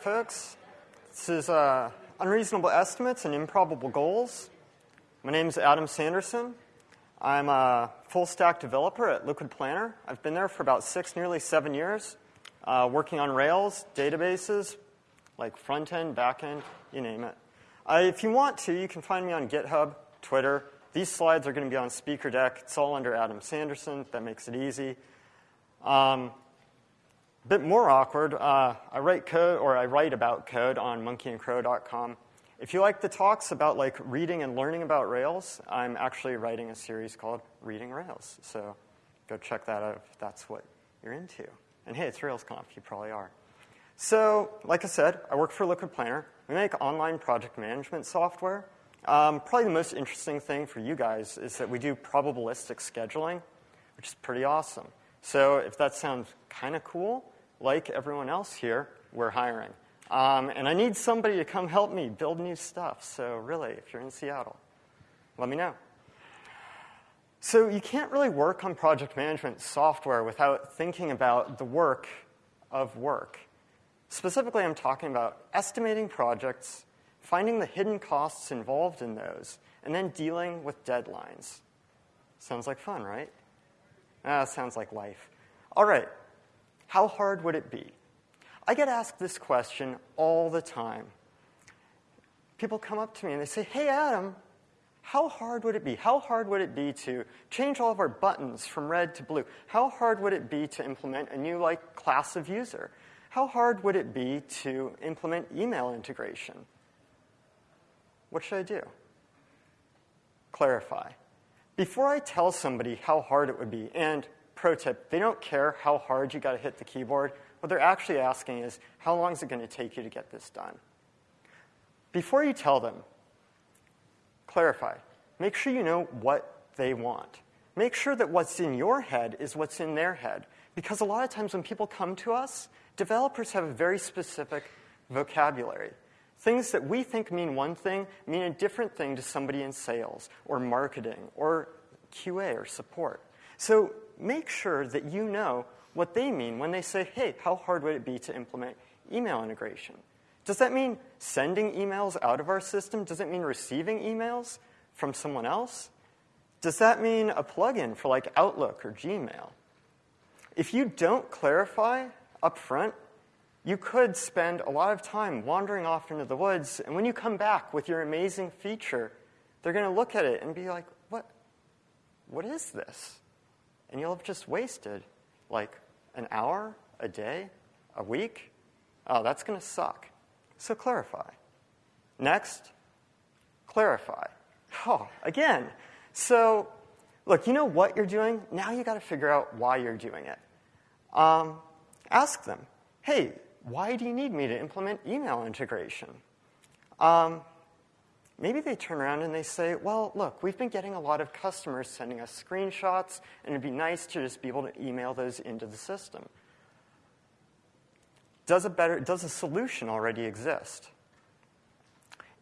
folks. This is uh, Unreasonable Estimates and Improbable Goals. My name is Adam Sanderson. I'm a full stack developer at Liquid Planner. I've been there for about six, nearly seven years, uh, working on Rails, databases, like front end, back end, you name it. Uh, if you want to, you can find me on GitHub, Twitter. These slides are going to be on SpeakerDeck. It's all under Adam Sanderson. That makes it easy. Um, a bit more awkward, uh, I write code, or I write about code on monkeyandcrow.com. If you like the talks about like reading and learning about Rails, I'm actually writing a series called Reading Rails. So go check that out if that's what you're into. And hey, it's RailsConf, you probably are. So, like I said, I work for Liquid Planner. We make online project management software. Um, probably the most interesting thing for you guys is that we do probabilistic scheduling, which is pretty awesome. So if that sounds kind of cool, like everyone else here, we're hiring. Um, and I need somebody to come help me build new stuff. So really, if you're in Seattle, let me know. So you can't really work on project management software without thinking about the work of work. Specifically, I'm talking about estimating projects, finding the hidden costs involved in those, and then dealing with deadlines. Sounds like fun, right? Ah, sounds like life. All right, how hard would it be? I get asked this question all the time. People come up to me and they say, Hey, Adam, how hard would it be? How hard would it be to change all of our buttons from red to blue? How hard would it be to implement a new like class of user? How hard would it be to implement email integration? What should I do? Clarify. Before I tell somebody how hard it would be, and pro tip, they don't care how hard you got to hit the keyboard. What they're actually asking is, how long is it going to take you to get this done? Before you tell them, clarify. Make sure you know what they want. Make sure that what's in your head is what's in their head. Because a lot of times when people come to us, developers have a very specific vocabulary. Things that we think mean one thing mean a different thing to somebody in sales or marketing or QA or support. So make sure that you know what they mean when they say, hey, how hard would it be to implement email integration? Does that mean sending emails out of our system? Does it mean receiving emails from someone else? Does that mean a plugin for like Outlook or Gmail? If you don't clarify up front you could spend a lot of time wandering off into the woods, and when you come back with your amazing feature, they're going to look at it and be like, what, what is this? And you'll have just wasted like an hour, a day, a week. Oh, that's going to suck. So clarify. Next, clarify. Oh, again. So, look, you know what you're doing? Now you got to figure out why you're doing it. Um, ask them, hey, why do you need me to implement email integration? Um, maybe they turn around and they say, well, look, we've been getting a lot of customers sending us screenshots, and it'd be nice to just be able to email those into the system. Does a, better, does a solution already exist?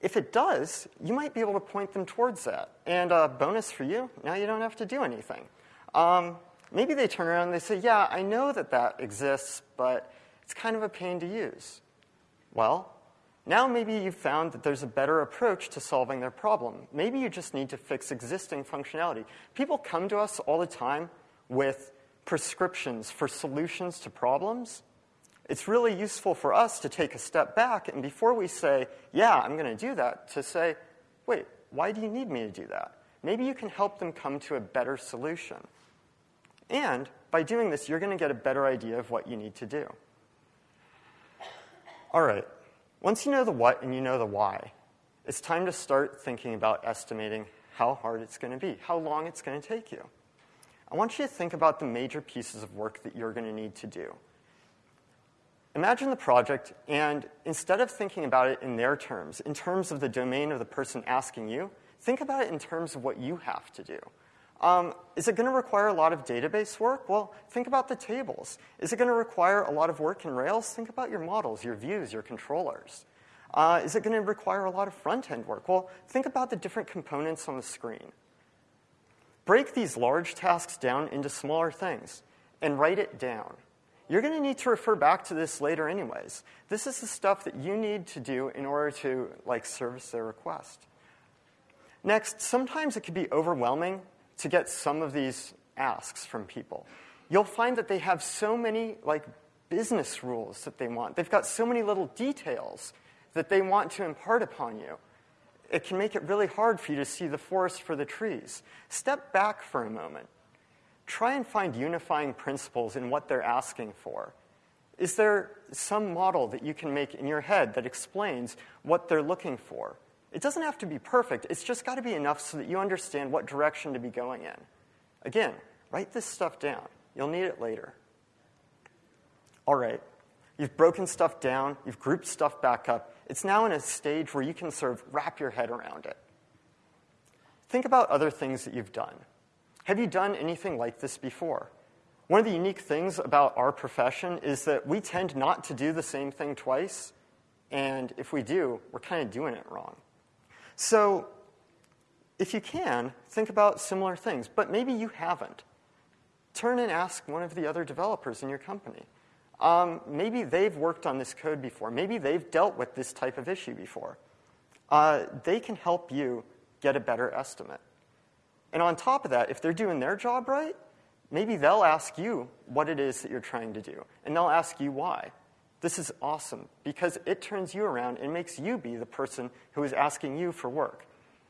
If it does, you might be able to point them towards that. And a bonus for you, now you don't have to do anything. Um, maybe they turn around and they say, yeah, I know that that exists, but it's kind of a pain to use. Well, now maybe you've found that there's a better approach to solving their problem. Maybe you just need to fix existing functionality. People come to us all the time with prescriptions for solutions to problems. It's really useful for us to take a step back and before we say, yeah, I'm going to do that, to say, wait, why do you need me to do that? Maybe you can help them come to a better solution. And by doing this, you're going to get a better idea of what you need to do. All right, once you know the what and you know the why, it's time to start thinking about estimating how hard it's going to be, how long it's going to take you. I want you to think about the major pieces of work that you're going to need to do. Imagine the project, and instead of thinking about it in their terms, in terms of the domain of the person asking you, think about it in terms of what you have to do. Um, is it going to require a lot of database work? Well, think about the tables. Is it going to require a lot of work in Rails? Think about your models, your views, your controllers. Uh, is it going to require a lot of front-end work? Well, think about the different components on the screen. Break these large tasks down into smaller things and write it down. you're going to need to refer back to this later anyways. This is the stuff that you need to do in order to like service their request. Next, sometimes it can be overwhelming to get some of these asks from people. You'll find that they have so many like business rules that they want. They've got so many little details that they want to impart upon you. It can make it really hard for you to see the forest for the trees. Step back for a moment. Try and find unifying principles in what they're asking for. Is there some model that you can make in your head that explains what they're looking for? It doesn't have to be perfect, it's just got to be enough so that you understand what direction to be going in. Again, write this stuff down. You'll need it later. All right, you've broken stuff down, you've grouped stuff back up. It's now in a stage where you can sort of wrap your head around it. Think about other things that you've done. Have you done anything like this before? One of the unique things about our profession is that we tend not to do the same thing twice, and if we do, we're kind of doing it wrong. So, if you can, think about similar things, but maybe you haven't. Turn and ask one of the other developers in your company. Um, maybe they've worked on this code before. Maybe they've dealt with this type of issue before. Uh, they can help you get a better estimate. And on top of that, if they're doing their job right, maybe they'll ask you what it is that you're trying to do, and they'll ask you why. This is awesome because it turns you around and makes you be the person who is asking you for work.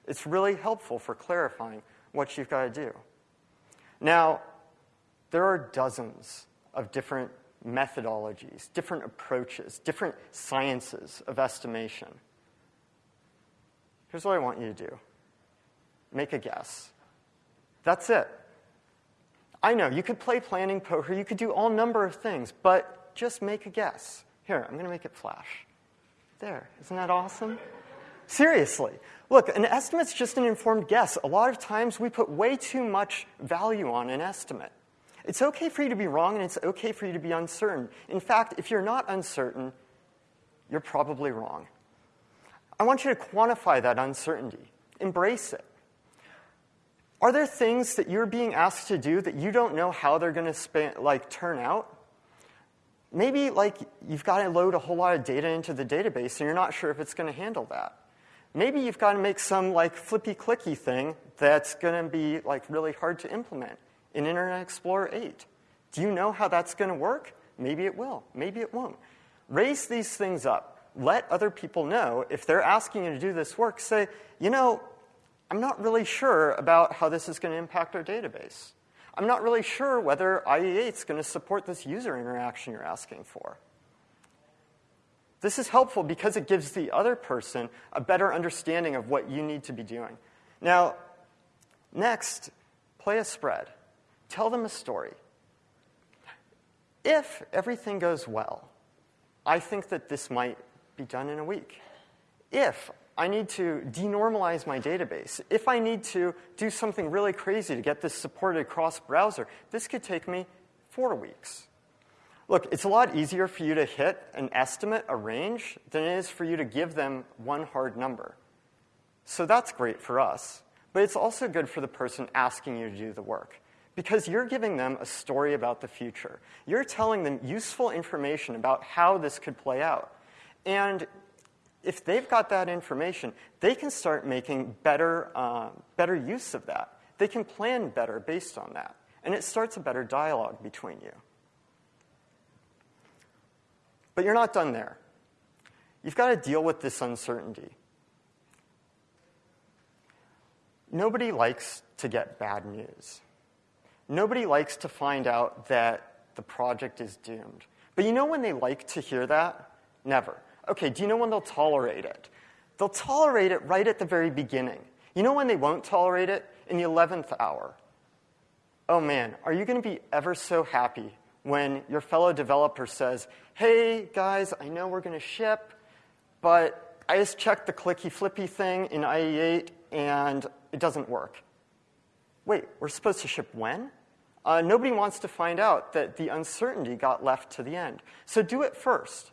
It's really helpful for clarifying what you've got to do. Now, there are dozens of different methodologies, different approaches, different sciences of estimation. Here's what I want you to do make a guess. That's it. I know, you could play planning poker, you could do all number of things, but just make a guess. Here, I'm going to make it flash. There, isn't that awesome? Seriously. Look, an estimate's just an informed guess. A lot of times we put way too much value on an estimate. It's okay for you to be wrong and it's okay for you to be uncertain. In fact, if you're not uncertain, you're probably wrong. I want you to quantify that uncertainty, embrace it. Are there things that you're being asked to do that you don't know how they're going to like turn out? Maybe like you've got to load a whole lot of data into the database and you're not sure if it's going to handle that. Maybe you've got to make some like flippy clicky thing that's going to be like really hard to implement in Internet Explorer 8. Do you know how that's going to work? Maybe it will. Maybe it won't. Raise these things up. Let other people know if they're asking you to do this work. Say, you know, I'm not really sure about how this is going to impact our database. I'm not really sure whether IE8 is going to support this user interaction you're asking for. This is helpful because it gives the other person a better understanding of what you need to be doing. Now, next, play a spread. Tell them a story. If everything goes well, I think that this might be done in a week. If I need to denormalize my database, if I need to do something really crazy to get this supported across browser, this could take me four weeks. Look, it's a lot easier for you to hit an estimate, a range, than it is for you to give them one hard number. So that's great for us, but it's also good for the person asking you to do the work because you're giving them a story about the future. You're telling them useful information about how this could play out. And if they've got that information, they can start making better, uh, better use of that. They can plan better based on that. And it starts a better dialogue between you. But you're not done there. You've got to deal with this uncertainty. Nobody likes to get bad news. Nobody likes to find out that the project is doomed. But you know when they like to hear that? Never. Okay, do you know when they'll tolerate it? They'll tolerate it right at the very beginning. You know when they won't tolerate it? In the 11th hour. Oh man, are you going to be ever so happy when your fellow developer says, hey guys, I know we're going to ship, but I just checked the clicky flippy thing in IE8 and it doesn't work. Wait, we're supposed to ship when? Uh, nobody wants to find out that the uncertainty got left to the end. So do it first.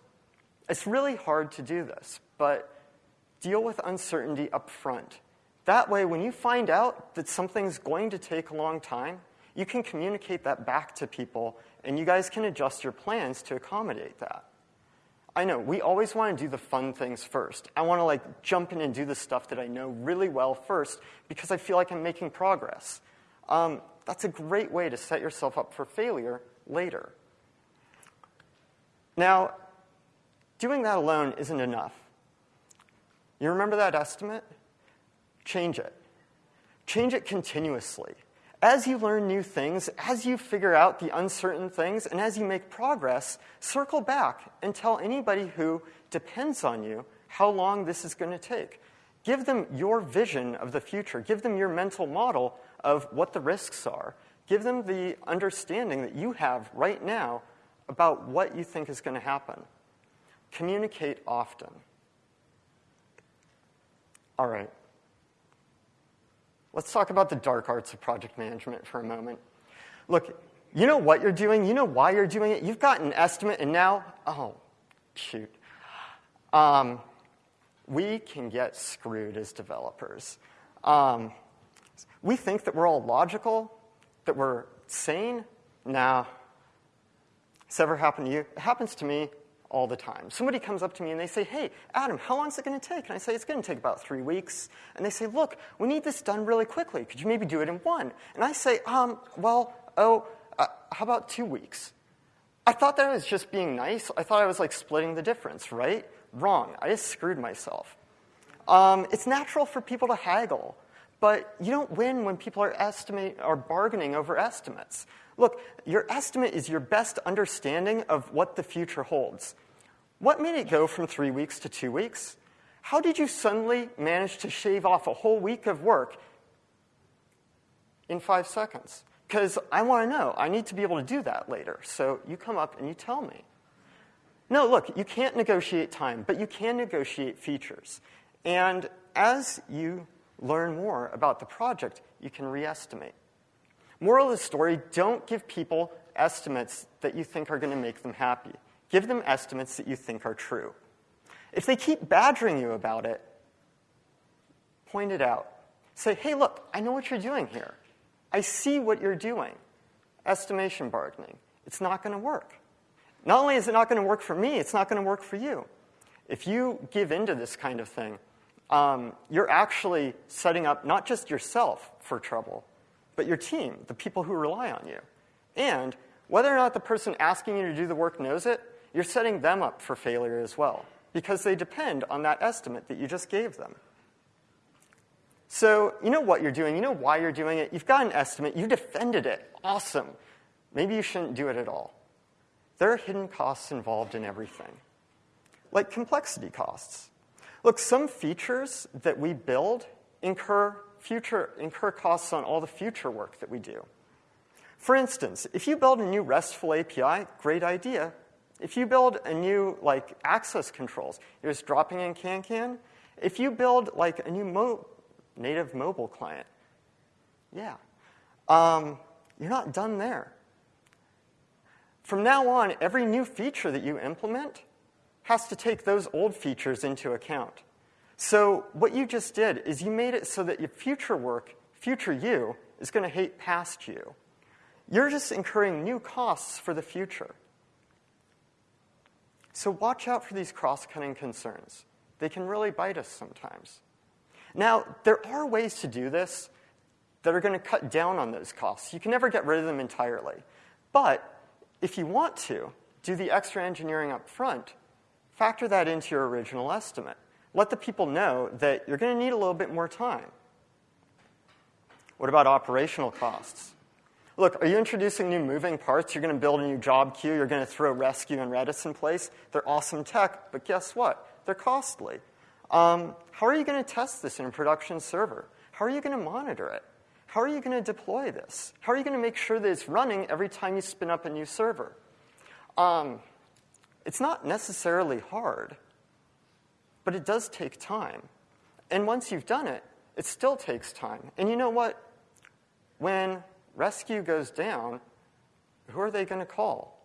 It's really hard to do this, but deal with uncertainty up front. That way, when you find out that something's going to take a long time, You can communicate that back to people, and you guys can adjust your plans to accommodate that. I know, we always want to do the fun things first. I want to like jump in and do the stuff that I know really well first because I feel like I'm making progress. Um, that's a great way to set yourself up for failure later. Now, doing that alone isn't enough. You remember that estimate? Change it. Change it continuously. As you learn new things, as you figure out the uncertain things, and as you make progress, circle back and tell anybody who depends on you how long this is going to take. Give them your vision of the future. Give them your mental model of what the risks are. Give them the understanding that you have right now about what you think is going to happen. Communicate often. All right. Let's talk about the dark arts of project management for a moment. Look, you know what you're doing, you know why you're doing it. You've got an estimate, and now, oh, shoot. Um, we can get screwed as developers. Um, we think that we're all logical, that we're sane. Now, has ever happened to you? It happens to me all the time. Somebody comes up to me and they say, Hey, Adam, how long is it going to take? And I say, It's going to take about three weeks. And they say, Look, we need this done really quickly. Could you maybe do it in one? And I say, um, Well, oh, uh, how about two weeks? I thought that I was just being nice. I thought I was like splitting the difference, right? Wrong. I just screwed myself. Um, it's natural for people to haggle, but you don't win when people are estimate are bargaining over estimates. Look, your estimate is your best understanding of what the future holds. What made it go from three weeks to two weeks? How did you suddenly manage to shave off a whole week of work in five seconds? Because I want to know. I need to be able to do that later. So you come up and you tell me. No, look, you can't negotiate time, but you can negotiate features. And as you learn more about the project, you can re-estimate. Moral of the story don't give people estimates that you think are going to make them happy. Give them estimates that you think are true. If they keep badgering you about it, point it out. Say, hey, look, I know what you're doing here. I see what you're doing. Estimation bargaining. It's not going to work. Not only is it not going to work for me, it's not going to work for you. If you give into this kind of thing, um, you're actually setting up not just yourself for trouble, but your team, the people who rely on you. And whether or not the person asking you to do the work knows it, you're setting them up for failure as well because they depend on that estimate that you just gave them. So you know what you're doing, you know why you're doing it, you've got an estimate, you defended it, awesome. Maybe you shouldn't do it at all. There are hidden costs involved in everything, like complexity costs. Look, some features that we build incur future, incur costs on all the future work that we do. For instance, if you build a new RESTful API, great idea. If you build a new like access controls, you're just dropping in CanCan. If you build like a new mo native mobile client, yeah, um, you're not done there. From now on, every new feature that you implement has to take those old features into account. So what you just did is you made it so that your future work, future you, is going to hate past you. You're just incurring new costs for the future. So watch out for these cross-cutting concerns. They can really bite us sometimes. Now, there are ways to do this that are going to cut down on those costs. You can never get rid of them entirely. But if you want to, do the extra engineering up front, factor that into your original estimate let the people know that you're going to need a little bit more time. What about operational costs? Look, are you introducing new moving parts? You're going to build a new job queue. You're going to throw Resque and Redis in place. They're awesome tech, but guess what? They're costly. Um, how are you going to test this in a production server? How are you going to monitor it? How are you going to deploy this? How are you going to make sure that it's running every time you spin up a new server? Um, it's not necessarily hard but it does take time. And once you've done it, it still takes time. And you know what? When Resque goes down, who are they going to call?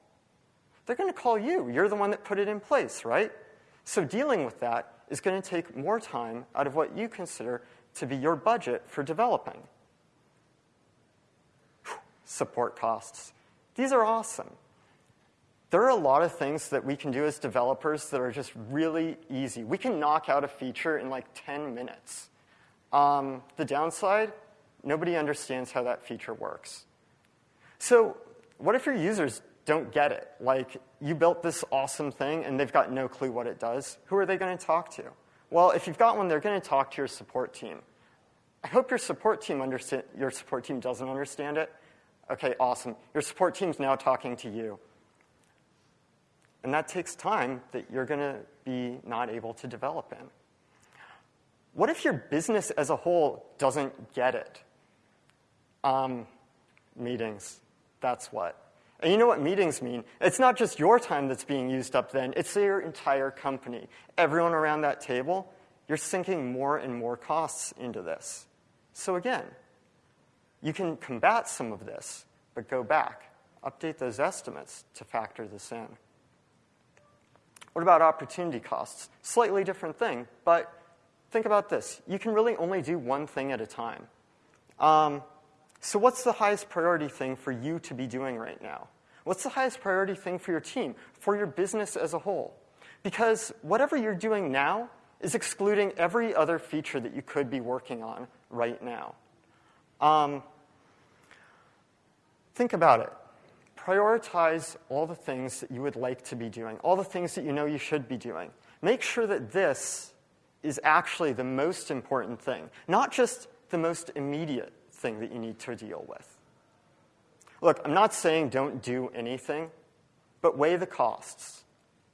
They're going to call you. You're the one that put it in place, right? So dealing with that is going to take more time out of what you consider to be your budget for developing. support costs. These are awesome. There are a lot of things that we can do as developers that are just really easy. We can knock out a feature in like 10 minutes. Um, the downside, nobody understands how that feature works. So what if your users don't get it? Like, you built this awesome thing and they've got no clue what it does. Who are they going to talk to? Well, if you've got one, they're going to talk to your support team. I hope your support team your support team doesn't understand it. Okay, awesome. Your support team's now talking to you. And that takes time that you're going to be not able to develop in. What if your business as a whole doesn't get it? Um, meetings, that's what. And you know what meetings mean? It's not just your time that's being used up then, it's your entire company. Everyone around that table, you're sinking more and more costs into this. So again, you can combat some of this, but go back, update those estimates to factor this in. What about opportunity costs? Slightly different thing, but think about this. You can really only do one thing at a time. Um, so what's the highest priority thing for you to be doing right now? What's the highest priority thing for your team, for your business as a whole? Because whatever you're doing now is excluding every other feature that you could be working on right now. Um, think about it. Prioritize all the things that you would like to be doing, all the things that you know you should be doing. Make sure that this is actually the most important thing, not just the most immediate thing that you need to deal with. Look, I'm not saying don't do anything, but weigh the costs.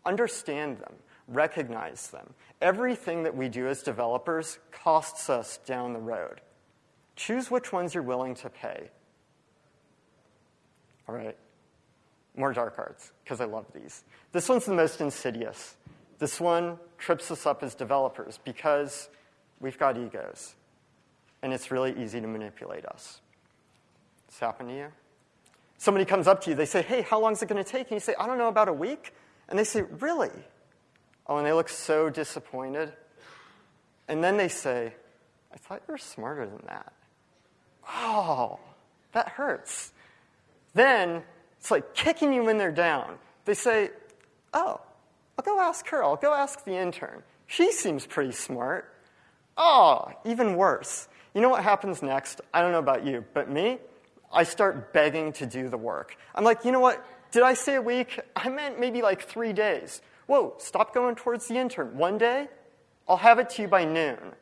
Understand them. Recognize them. Everything that we do as developers costs us down the road. Choose which ones you're willing to pay. All right. More dark arts, because I love these. This one's the most insidious. This one trips us up as developers because we've got egos and it's really easy to manipulate us. It's happened to you? Somebody comes up to you, they say, hey, how long is it going to take? And you say, I don't know, about a week. And they say, really? Oh, and they look so disappointed. And then they say, I thought you were smarter than that. Oh, that hurts. Then it's like kicking you when they're down. They say, oh, I'll go ask her. I'll go ask the intern. She seems pretty smart. Oh, even worse. You know what happens next? I don't know about you, but me, I start begging to do the work. I'm like, you know what? Did I say a week? I meant maybe like three days. Whoa, stop going towards the intern. One day, I'll have it to you by noon.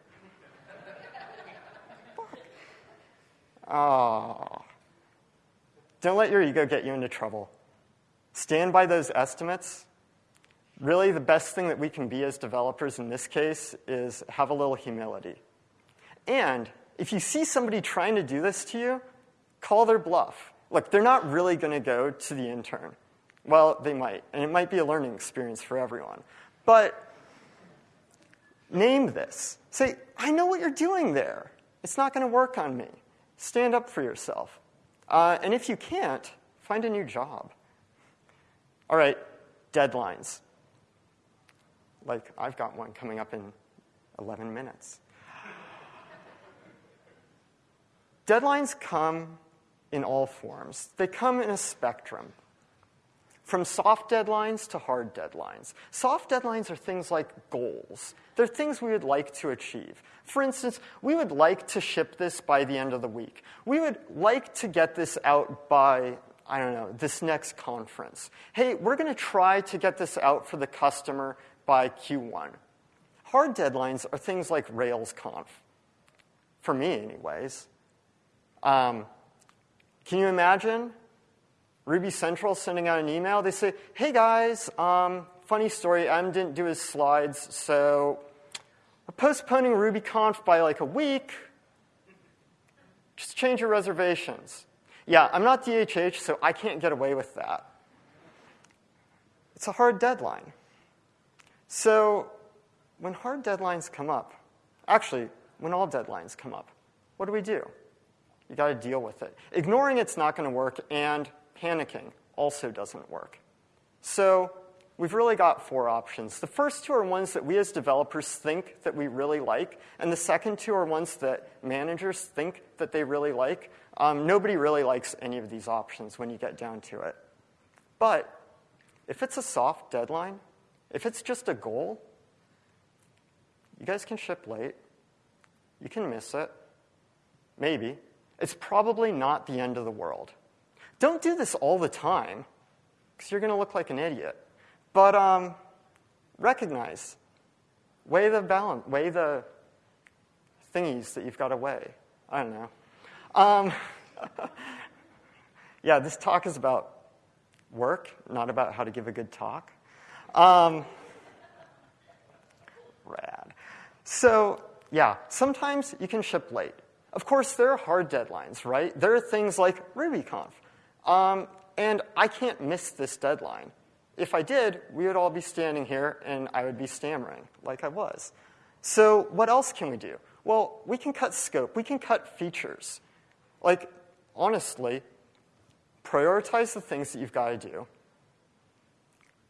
Oh. Don't let your ego get you into trouble. Stand by those estimates. Really, the best thing that we can be as developers in this case is have a little humility. And if you see somebody trying to do this to you, call their bluff. Look, they're not really going to go to the intern. Well, they might, and it might be a learning experience for everyone. But name this. Say, I know what you're doing there. It's not going to work on me. Stand up for yourself. Uh, and if you can't, find a new job. All right, deadlines. Like, I've got one coming up in 11 minutes. Deadlines come in all forms. They come in a spectrum, from soft deadlines to hard deadlines. Soft deadlines are things like goals. They're things we would like to achieve. For instance, we would like to ship this by the end of the week. We would like to get this out by, I don't know, this next conference. Hey, we're going to try to get this out for the customer by Q1. Hard deadlines are things like RailsConf, for me anyways. Um, can you imagine Ruby Central sending out an email? They say, hey guys, um, funny story, Adam didn't do his slides, so we're postponing RubyConf by like a week. Just change your reservations. Yeah, I'm not DHH, so I can't get away with that. It's a hard deadline. So when hard deadlines come up, actually, when all deadlines come up, what do we do? You got to deal with it. Ignoring it's not going to work, and panicking also doesn't work. So we've really got four options. The first two are ones that we as developers think that we really like, and the second two are ones that managers think that they really like. Um, nobody really likes any of these options when you get down to it. But if it's a soft deadline, if it's just a goal, you guys can ship late. You can miss it. Maybe. It's probably not the end of the world. Don't do this all the time, because you're going to look like an idiot. But um, recognize, weigh the balance, weigh the thingies that you've got to weigh. I don't know. Um, yeah, this talk is about work, not about how to give a good talk. Um, rad. So, yeah, sometimes you can ship late. Of course, there are hard deadlines, right? There are things like RubyConf. Um, and I can't miss this deadline. If I did, we would all be standing here and I would be stammering like I was. So, what else can we do? Well, we can cut scope, we can cut features. Like, honestly, prioritize the things that you've got to do,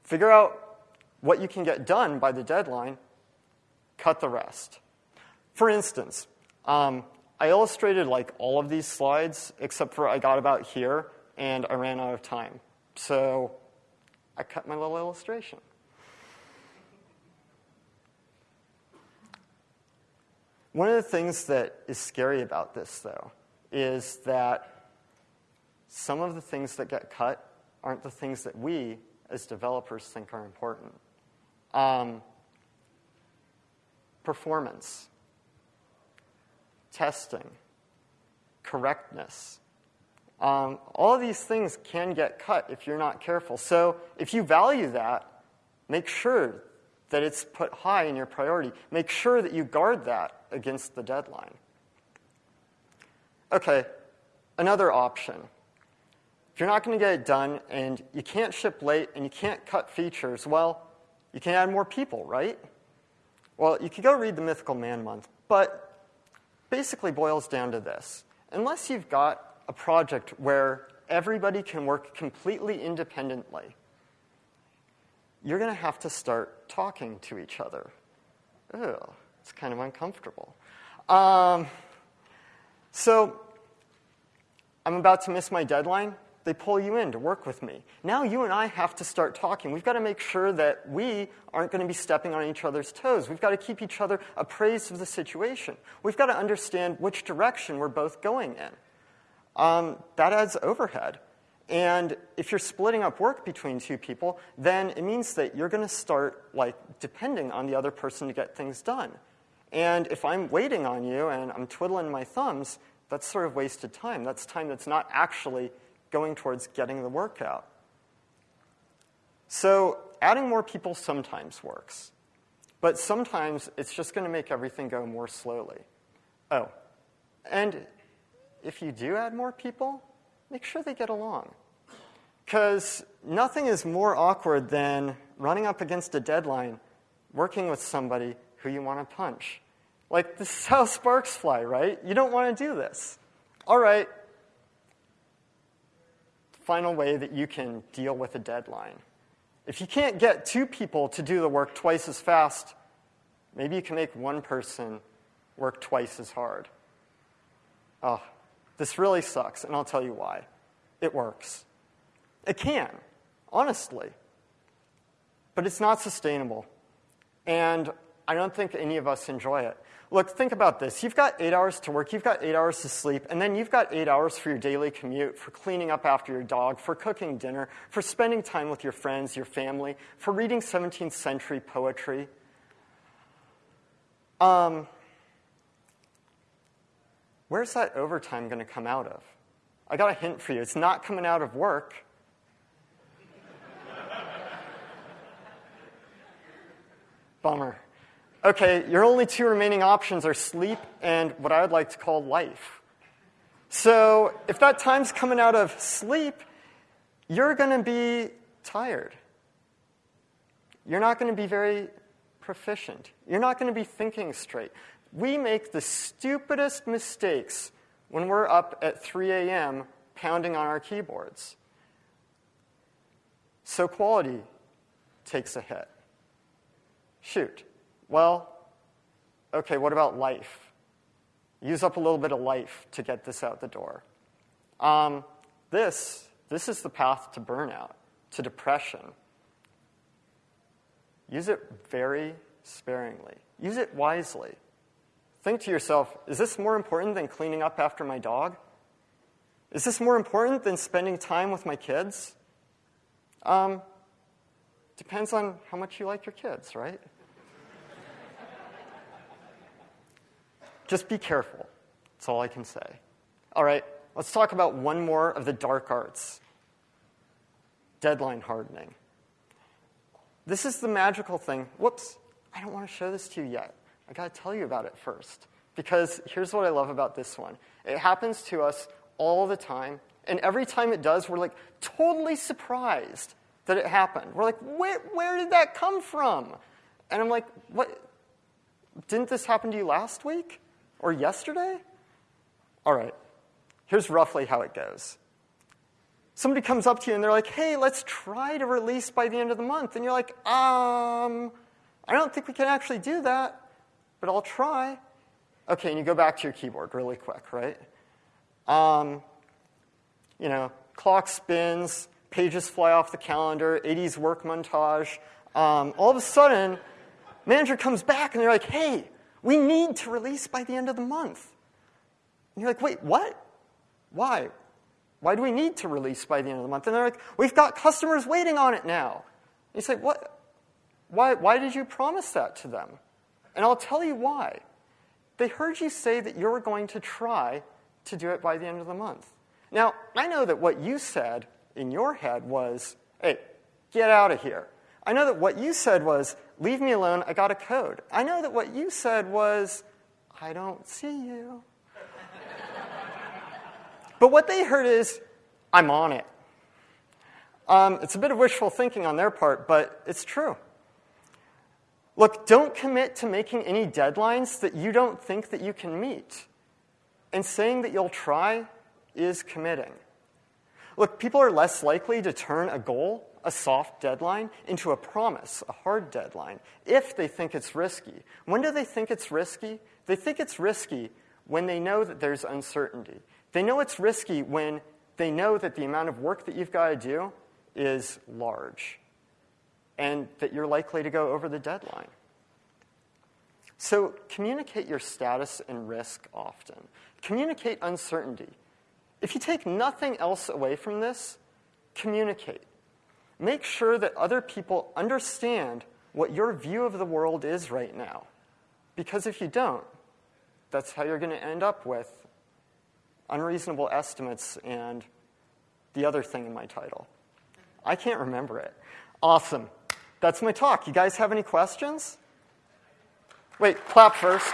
figure out what you can get done by the deadline, cut the rest. For instance, um, I illustrated like all of these slides except for I got about here and I ran out of time. So I cut my little illustration. One of the things that is scary about this, though, is that some of the things that get cut aren't the things that we, as developers, think are important. Um, performance, testing, correctness. Um, all of these things can get cut if you're not careful. So if you value that, make sure that it's put high in your priority. Make sure that you guard that against the deadline. Okay, another option. If you're not going to get it done and you can't ship late and you can't cut features, well, you can add more people, right? Well, you could go read the Mythical Man Month, but basically boils down to this. Unless you've got a project where everybody can work completely independently, you're going to have to start talking to each other. Ugh, it's kind of uncomfortable. Um, so I'm about to miss my deadline they pull you in to work with me. Now you and I have to start talking. We've got to make sure that we aren't going to be stepping on each other's toes. We've got to keep each other appraised of the situation. We've got to understand which direction we're both going in. Um, that adds overhead. And if you're splitting up work between two people, then it means that you're going to start like depending on the other person to get things done. And if I'm waiting on you and I'm twiddling my thumbs, that's sort of wasted time. That's time that's not actually going towards getting the work out. So adding more people sometimes works, but sometimes it's just going to make everything go more slowly. Oh, and if you do add more people, make sure they get along. Because nothing is more awkward than running up against a deadline, working with somebody who you want to punch. Like, this is how sparks fly, right? You don't want to do this. All right, final way that you can deal with a deadline. If you can't get two people to do the work twice as fast, maybe you can make one person work twice as hard. Oh, this really sucks, and I'll tell you why. It works. It can, honestly. But it's not sustainable. And I don't think any of us enjoy it. Look, think about this. You've got eight hours to work, you've got eight hours to sleep, and then you've got eight hours for your daily commute, for cleaning up after your dog, for cooking dinner, for spending time with your friends, your family, for reading 17th century poetry. Um, where's that overtime going to come out of? I got a hint for you. It's not coming out of work. Bummer. Okay, your only two remaining options are sleep and what I would like to call life. So if that time's coming out of sleep, you're going to be tired. You're not going to be very proficient. You're not going to be thinking straight. We make the stupidest mistakes when we're up at 3 a.m. pounding on our keyboards. So, quality takes a hit. Shoot. Well, okay, what about life? Use up a little bit of life to get this out the door. Um, this, this is the path to burnout, to depression. Use it very sparingly. Use it wisely. Think to yourself is this more important than cleaning up after my dog? Is this more important than spending time with my kids? Um, depends on how much you like your kids, right? Just be careful. That's all I can say. All right, let's talk about one more of the dark arts deadline hardening. This is the magical thing. Whoops, I don't want to show this to you yet. I got to tell you about it first. Because here's what I love about this one it happens to us all the time. And every time it does, we're like totally surprised that it happened. We're like, where, where did that come from? And I'm like, what? Didn't this happen to you last week or yesterday? All right, here's roughly how it goes. Somebody comes up to you and they're like, hey, let's try to release by the end of the month. And you're like, um, I don't think we can actually do that, but I'll try. Okay, and you go back to your keyboard really quick, right? Um, you know, clock spins, pages fly off the calendar, 80s work montage. Um, all of a sudden, manager comes back and they're like, hey, we need to release by the end of the month. And you're like, wait, what? Why? Why do we need to release by the end of the month? And they're like, we've got customers waiting on it now. And you say, what? Why, why did you promise that to them? And I'll tell you why. They heard you say that you were going to try to do it by the end of the month. Now, I know that what you said in your head was, hey, get out of here. I know that what you said was, leave me alone, I got a code. I know that what you said was, I don't see you. but what they heard is, I'm on it. Um, it's a bit of wishful thinking on their part, but it's true. Look, don't commit to making any deadlines that you don't think that you can meet. And saying that you'll try is committing. Look, people are less likely to turn a goal, a soft deadline, into a promise, a hard deadline, if they think it's risky. When do they think it's risky? They think it's risky when they know that there's uncertainty. They know it's risky when they know that the amount of work that you've got to do is large and that you're likely to go over the deadline. So communicate your status and risk often. Communicate uncertainty. If you take nothing else away from this, communicate. Make sure that other people understand what your view of the world is right now. Because if you don't, that's how you're going to end up with unreasonable estimates and the other thing in my title. I can't remember it. Awesome. That's my talk. You guys have any questions? Wait, clap first.